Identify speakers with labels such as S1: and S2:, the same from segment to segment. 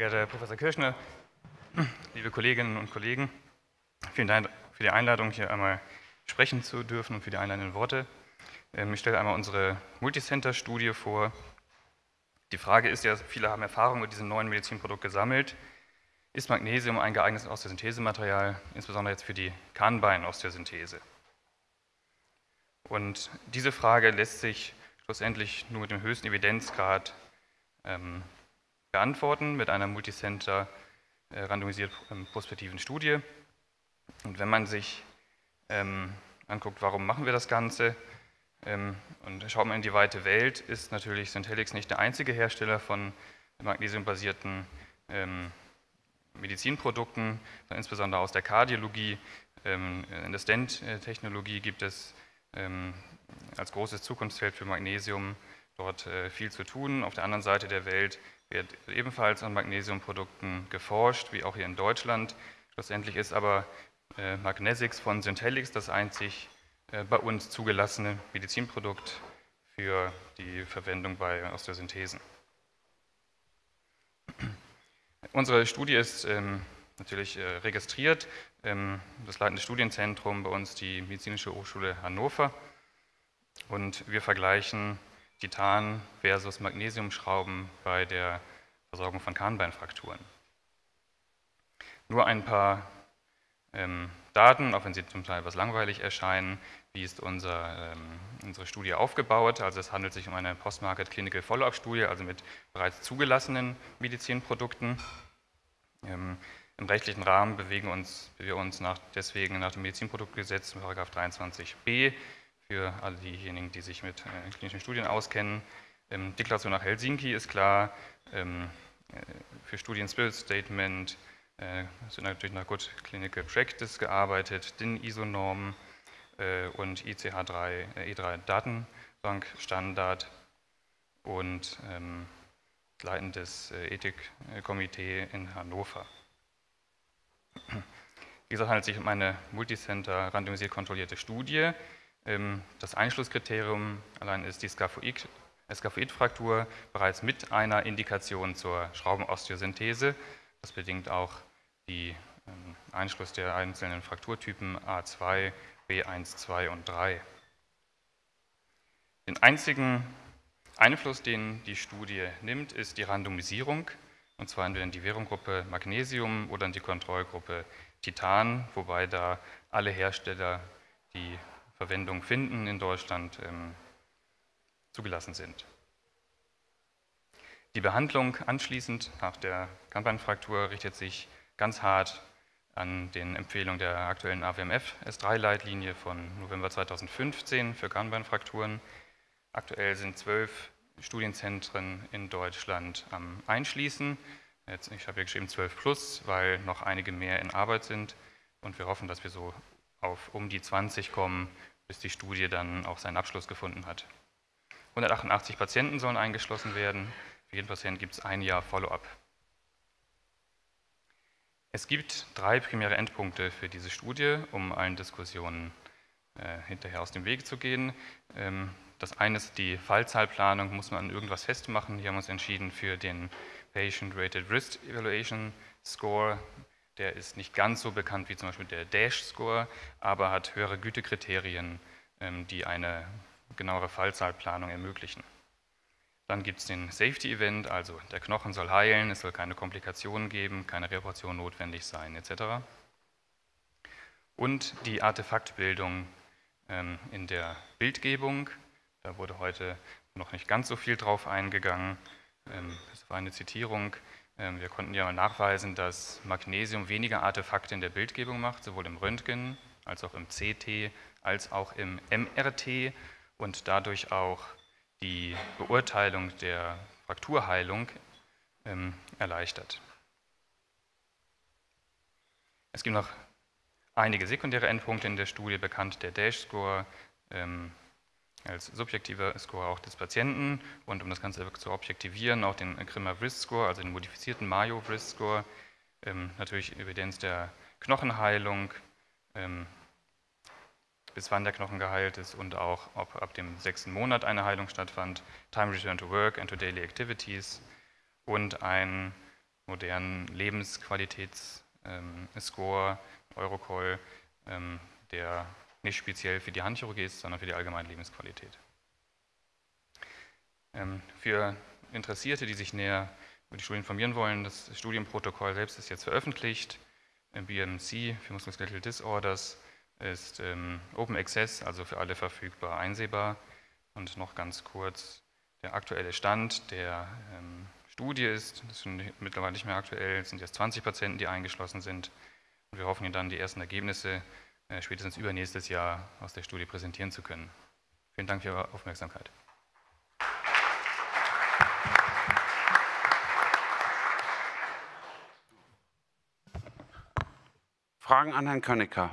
S1: geehrter Herr Professor Kirschner, liebe Kolleginnen und Kollegen, vielen Dank für die Einladung, hier einmal sprechen zu dürfen und für die einleitenden Worte. Ähm, ich stelle einmal unsere Multicenter-Studie vor. Die Frage ist ja, viele haben Erfahrung mit diesem neuen Medizinprodukt gesammelt. Ist Magnesium ein geeignetes Osteosynthesematerial, insbesondere jetzt für die Kahnbein-Osteosynthese? Und diese Frage lässt sich schlussendlich nur mit dem höchsten Evidenzgrad ähm, beantworten, mit einer Multicenter äh, randomisiert ähm, prospektiven Studie. Und wenn man sich ähm, anguckt, warum machen wir das Ganze, ähm, und schaut man in die weite Welt, ist natürlich Syntelix nicht der einzige Hersteller von magnesiumbasierten ähm, Medizinprodukten, insbesondere aus der Kardiologie. Ähm, in der Stent-Technologie gibt es ähm, als großes Zukunftsfeld für Magnesium dort äh, viel zu tun. Auf der anderen Seite der Welt wird ebenfalls an Magnesiumprodukten geforscht, wie auch hier in Deutschland. Schlussendlich ist aber äh, Magnesics von Syntelix das einzig äh, bei uns zugelassene Medizinprodukt für die Verwendung bei Osteosynthesen. Unsere Studie ist ähm, natürlich äh, registriert. Ähm, das leitende Studienzentrum bei uns die Medizinische Hochschule Hannover. Und wir vergleichen Titan versus Magnesiumschrauben bei der Versorgung von Kahnbeinfrakturen. Nur ein paar ähm, Daten, auch wenn sie zum Teil etwas langweilig erscheinen. Wie ist unser, ähm, unsere Studie aufgebaut? Also es handelt sich um eine Post-Market Clinical Follow-up-Studie, also mit bereits zugelassenen Medizinprodukten. Ähm, Im rechtlichen Rahmen bewegen uns, wir uns nach, deswegen nach dem Medizinproduktgesetz, 23b, für alle diejenigen, die sich mit äh, klinischen Studien auskennen. Ähm, Deklaration nach Helsinki ist klar, ähm, äh, für Studien Spirit Statement, äh, sind natürlich nach Good Clinical Practice gearbeitet, DIN ISO-Normen äh, und ICH3, äh, E3 Datenbankstandard und ähm, leitendes äh, Ethikkomitee in Hannover. Wie gesagt, handelt es sich um eine multicenter randomisiert kontrollierte Studie. Ähm, das Einschlusskriterium allein ist die Skaphoidfraktur bereits mit einer Indikation zur Schraubenosteosynthese. Das bedingt auch die ähm, Einschluss der einzelnen Frakturtypen A2, B1, 2 und 3. Den einzigen Einfluss, den die Studie nimmt, ist die Randomisierung, und zwar entweder in die Währunggruppe Magnesium oder in die Kontrollgruppe Titan, wobei da alle Hersteller, die Verwendung finden in Deutschland, ähm, zugelassen sind. Die Behandlung anschließend nach der Kampernfraktur richtet sich ganz hart an den Empfehlungen der aktuellen AWMF S3-Leitlinie von November 2015 für Kahnbeinfrakturen. Aktuell sind zwölf Studienzentren in Deutschland am Einschließen. Jetzt, ich habe hier geschrieben 12 plus, weil noch einige mehr in Arbeit sind und wir hoffen, dass wir so auf um die 20 kommen, bis die Studie dann auch seinen Abschluss gefunden hat. 188 Patienten sollen eingeschlossen werden. Für jeden Patienten gibt es ein Jahr Follow-up. Es gibt drei primäre Endpunkte für diese Studie, um allen Diskussionen äh, hinterher aus dem Weg zu gehen. Ähm, das eine ist die Fallzahlplanung, muss man an irgendwas festmachen. Hier haben wir uns entschieden für den Patient Rated Risk Evaluation Score. Der ist nicht ganz so bekannt wie zum Beispiel der DASH-Score, aber hat höhere Gütekriterien, ähm, die eine genauere Fallzahlplanung ermöglichen. Dann gibt es den Safety-Event, also der Knochen soll heilen, es soll keine Komplikationen geben, keine Reparation notwendig sein, etc. Und die Artefaktbildung ähm, in der Bildgebung, da wurde heute noch nicht ganz so viel drauf eingegangen. Ähm, das war eine Zitierung. Ähm, wir konnten ja mal nachweisen, dass Magnesium weniger Artefakte in der Bildgebung macht, sowohl im Röntgen als auch im CT, als auch im MRT und dadurch auch die Beurteilung der Frakturheilung ähm, erleichtert. Es gibt noch einige sekundäre Endpunkte in der Studie, bekannt der Dash-Score ähm, als subjektiver Score auch des Patienten. Und um das Ganze zu objektivieren, auch den Grimmer Wrist Score, also den modifizierten Mayo Wrist Score, ähm, natürlich Evidenz der Knochenheilung, ähm, bis wann der Knochen geheilt ist und auch, ob ab dem sechsten Monat eine Heilung stattfand, Time Return to Work and to Daily Activities und ein modernen Lebensqualitätsscore, Eurocall, ähm, der nicht speziell für die Handchirurgie ist, sondern für die allgemeine Lebensqualität. Ähm, für Interessierte, die sich näher über die Studie informieren wollen, das Studienprotokoll selbst ist jetzt veröffentlicht. BMC für Musculoskeletal Disorders ist ähm, Open Access, also für alle verfügbar einsehbar. Und noch ganz kurz der aktuelle Stand der ähm, Studie ist, das ist mittlerweile nicht mehr aktuell, es sind jetzt 20 Patienten, die eingeschlossen sind. Und wir hoffen Ihnen dann die ersten Ergebnisse äh, spätestens übernächstes Jahr aus der Studie präsentieren zu können. Vielen Dank für Ihre Aufmerksamkeit.
S2: Fragen an Herrn Könnecker.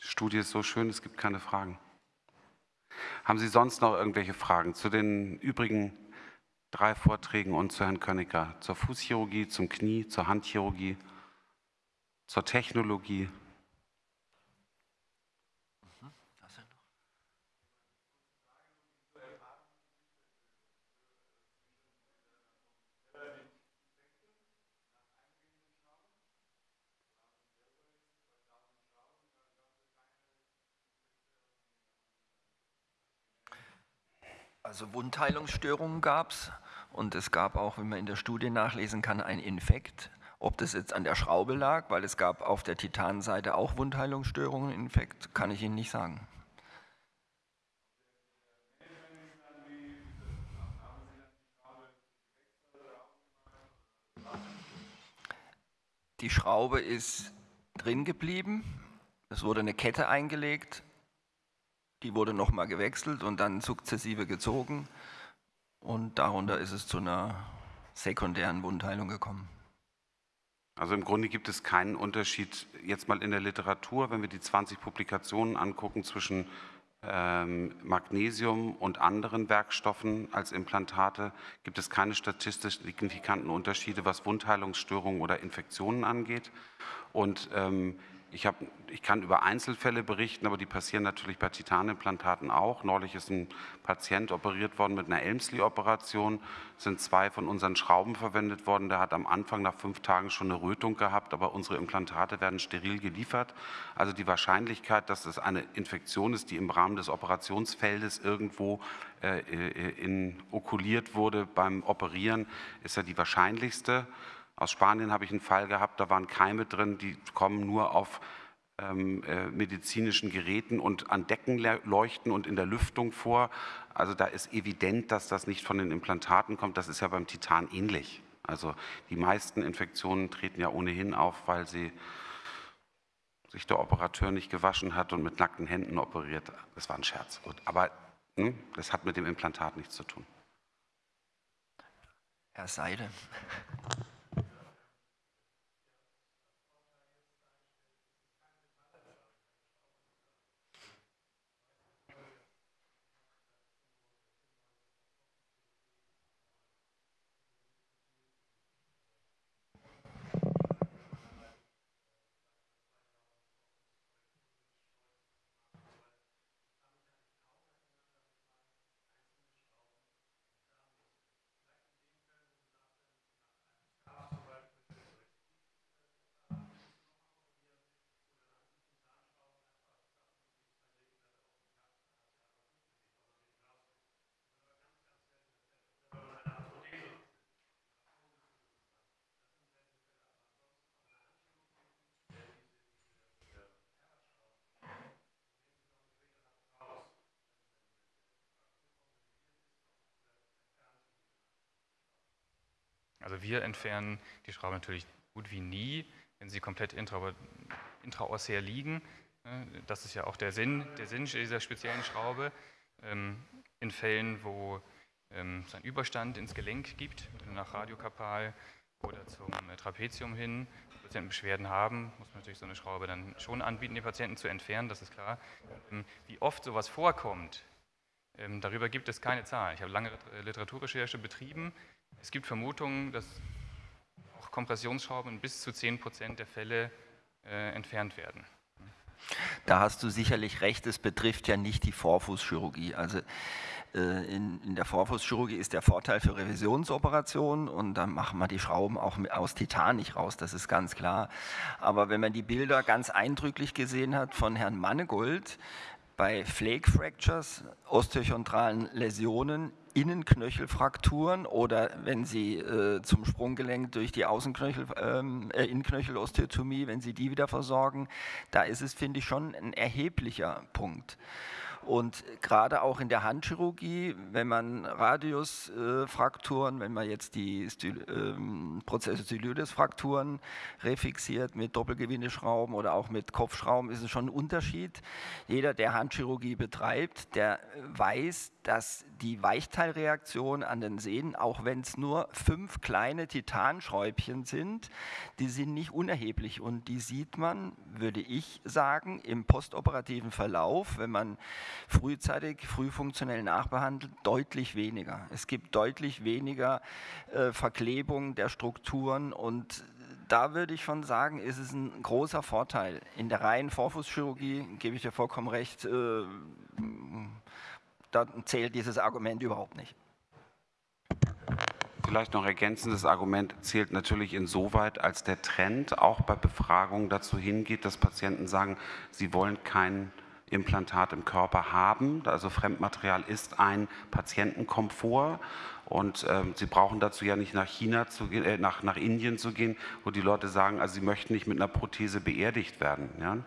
S2: Die Studie ist so schön, es gibt keine Fragen. Haben Sie sonst noch irgendwelche Fragen zu den übrigen drei Vorträgen und zu Herrn Könnecker? Zur Fußchirurgie, zum Knie, zur Handchirurgie, zur Technologie?
S3: Also Wundheilungsstörungen gab es und es gab auch, wie man in der Studie nachlesen kann, einen Infekt. Ob das jetzt an der Schraube lag, weil es gab auf der Titanseite auch Wundheilungsstörungen, Infekt, kann ich Ihnen nicht sagen. Die Schraube ist drin geblieben, es wurde eine Kette eingelegt, die wurde nochmal gewechselt und dann sukzessive gezogen und darunter ist es zu einer sekundären Wundheilung gekommen.
S2: Also im Grunde gibt es keinen Unterschied jetzt mal in der Literatur, wenn wir die 20 Publikationen angucken zwischen ähm, Magnesium und anderen Werkstoffen als Implantate, gibt es keine statistisch signifikanten Unterschiede, was Wundheilungsstörungen oder Infektionen angeht. Und ähm, ich, hab, ich kann über Einzelfälle berichten, aber die passieren natürlich bei Titanimplantaten auch. Neulich ist ein Patient operiert worden mit einer Elmsley-Operation, sind zwei von unseren Schrauben verwendet worden. Der hat am Anfang nach fünf Tagen schon eine Rötung gehabt, aber unsere Implantate werden steril geliefert. Also die Wahrscheinlichkeit, dass es eine Infektion ist, die im Rahmen des Operationsfeldes irgendwo äh, äh in, okuliert wurde beim Operieren, ist ja die wahrscheinlichste. Aus Spanien habe ich einen Fall gehabt, da waren Keime drin, die kommen nur auf ähm, äh, medizinischen Geräten und an Deckenleuchten und in der Lüftung vor. Also da ist evident, dass das nicht von den Implantaten kommt. Das ist ja beim Titan ähnlich. Also die meisten Infektionen treten ja ohnehin auf, weil sie sich der Operateur nicht gewaschen hat und mit nackten Händen operiert. Das war ein Scherz. Gut. Aber hm, das hat mit dem Implantat nichts zu tun.
S3: Herr Seide.
S1: Also wir entfernen die Schrauben natürlich gut wie nie, wenn sie komplett intra, intraossär liegen. Das ist ja auch der Sinn, der Sinn dieser speziellen Schraube. Ähm, in Fällen, wo ähm, es einen Überstand ins Gelenk gibt, nach Radiokapal oder zum Trapezium hin, Patienten Beschwerden haben, muss man natürlich so eine Schraube dann schon anbieten, die Patienten zu entfernen, das ist klar. Ähm, wie oft sowas vorkommt, darüber gibt es keine Zahlen. Ich habe lange Literaturrecherche betrieben. Es gibt Vermutungen, dass auch Kompressionsschrauben in bis zu 10 Prozent der Fälle äh, entfernt werden.
S3: Da hast du sicherlich recht, es betrifft ja nicht die Vorfußchirurgie. Also äh, in, in, der Vorfußchirurgie ist der Vorteil für Revisionsoperationen und dann machen wir die Schrauben auch aus Titan nicht raus, das ist ganz klar. Aber wenn man die Bilder ganz eindrücklich gesehen hat von Herrn Mannegold, bei Flake Fractures, osteochondralen Läsionen, Innenknöchelfrakturen oder wenn Sie äh, zum Sprunggelenk durch die Außenknöchel, ähm, äh, Innenknöchelosteotomie, wenn Sie die wieder versorgen, da ist es, finde ich, schon ein erheblicher Punkt. Und gerade auch in der Handchirurgie, wenn man Radiusfrakturen, wenn man jetzt die Sty ähm, Prozessostylides-Frakturen refixiert mit Doppelgewindeschrauben oder auch mit Kopfschrauben, ist es schon ein Unterschied. Jeder, der Handchirurgie betreibt, der weiß, dass die Weichteilreaktion an den Sehnen, auch wenn es nur fünf kleine Titanschräubchen sind, die sind nicht unerheblich und die sieht man, würde ich sagen, im postoperativen Verlauf, wenn man frühzeitig, frühfunktionell nachbehandelt, deutlich weniger. Es gibt deutlich weniger äh, Verklebung der Strukturen und da würde ich schon sagen, ist es ein großer Vorteil. In der reinen Vorfußchirurgie gebe ich dir vollkommen recht, äh, da zählt dieses Argument überhaupt nicht.
S2: Vielleicht noch ergänzendes Argument zählt natürlich insoweit, als der Trend auch bei Befragungen dazu hingeht, dass Patienten sagen, sie wollen kein Implantat im Körper haben. Also Fremdmaterial ist ein Patientenkomfort und ähm, sie brauchen dazu ja nicht nach China zu gehen, äh, nach, nach Indien zu gehen, wo die Leute sagen, also sie möchten nicht mit einer Prothese beerdigt werden. Ja?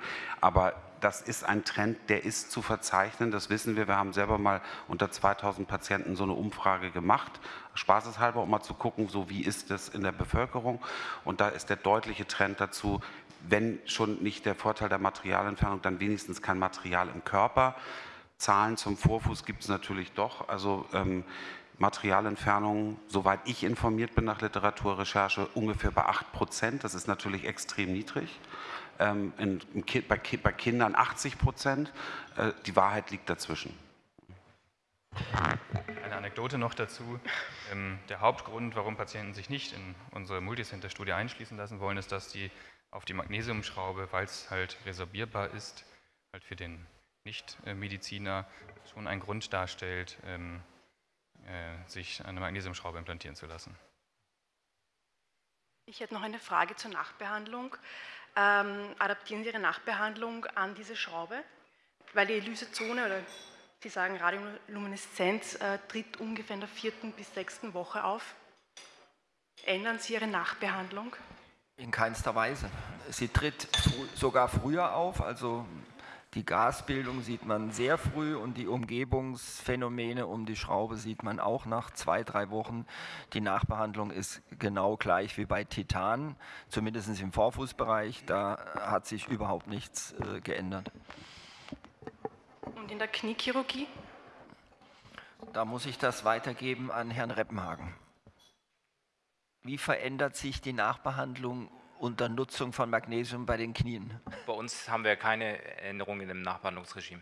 S2: Aber das ist ein Trend, der ist zu verzeichnen, das wissen wir. Wir haben selber mal unter 2000 Patienten so eine Umfrage gemacht, spaßeshalber, um mal zu gucken, so wie ist es in der Bevölkerung. Und da ist der deutliche Trend dazu, wenn schon nicht der Vorteil der Materialentfernung, dann wenigstens kein Material im Körper. Zahlen zum Vorfuß gibt es natürlich doch. Also ähm, Materialentfernung, soweit ich informiert bin nach Literaturrecherche, ungefähr bei 8 Prozent. Das ist natürlich extrem niedrig ähm, in, bei, bei, Kindern 80 Prozent. Äh, die Wahrheit liegt dazwischen.
S1: Eine Anekdote noch dazu. Ähm, der Hauptgrund, warum Patienten sich nicht in unsere Multicenter-Studie einschließen lassen wollen, ist, dass die auf die Magnesiumschraube, weil es halt resorbierbar ist, halt für den Nicht-Mediziner schon ein Grund darstellt, ähm, äh, sich eine Magnesiumschraube implantieren zu lassen.
S4: Ich hätte noch eine Frage zur Nachbehandlung ähm, adaptieren Sie Ihre Nachbehandlung an diese Schraube, weil die Lysezone oder Sie sagen Radiolumineszenz äh, tritt ungefähr in der vierten bis sechsten Woche auf. Ändern Sie Ihre Nachbehandlung?
S3: In keinster Weise. Sie tritt sogar früher auf, also die Gasbildung sieht man sehr früh und die Umgebungsphänomene um die Schraube sieht man auch nach zwei, drei Wochen. Die Nachbehandlung ist genau gleich wie bei Titan, zumindest im Vorfußbereich. Da hat sich überhaupt nichts äh, geändert.
S4: Und in der Kniechirurgie?
S3: Da muss ich das weitergeben an Herrn Reppenhagen. Wie verändert sich die Nachbehandlung unter Nutzung von Magnesium bei den Knien?
S5: Bei uns haben wir keine Änderungen im Nachbehandlungsregime.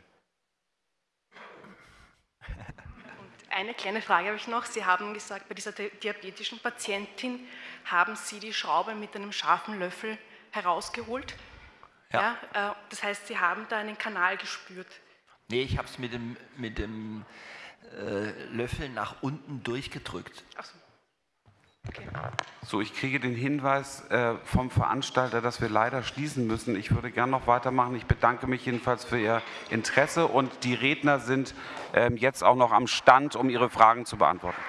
S4: Und eine kleine Frage habe ich noch. Sie haben gesagt, bei dieser diabetischen Patientin haben Sie die Schraube mit einem scharfen Löffel herausgeholt. Ja. ja äh, das heißt, Sie haben da einen Kanal gespürt.
S3: Nee, ich habe es mit dem, mit dem äh, Löffel nach unten durchgedrückt. Ach so.
S2: So, ich kriege den Hinweis äh, vom Veranstalter, dass wir leider schließen müssen. Ich würde gerne noch weitermachen. Ich bedanke mich jedenfalls für Ihr Interesse und die Redner sind äh, jetzt auch noch am Stand, um Ihre Fragen zu beantworten.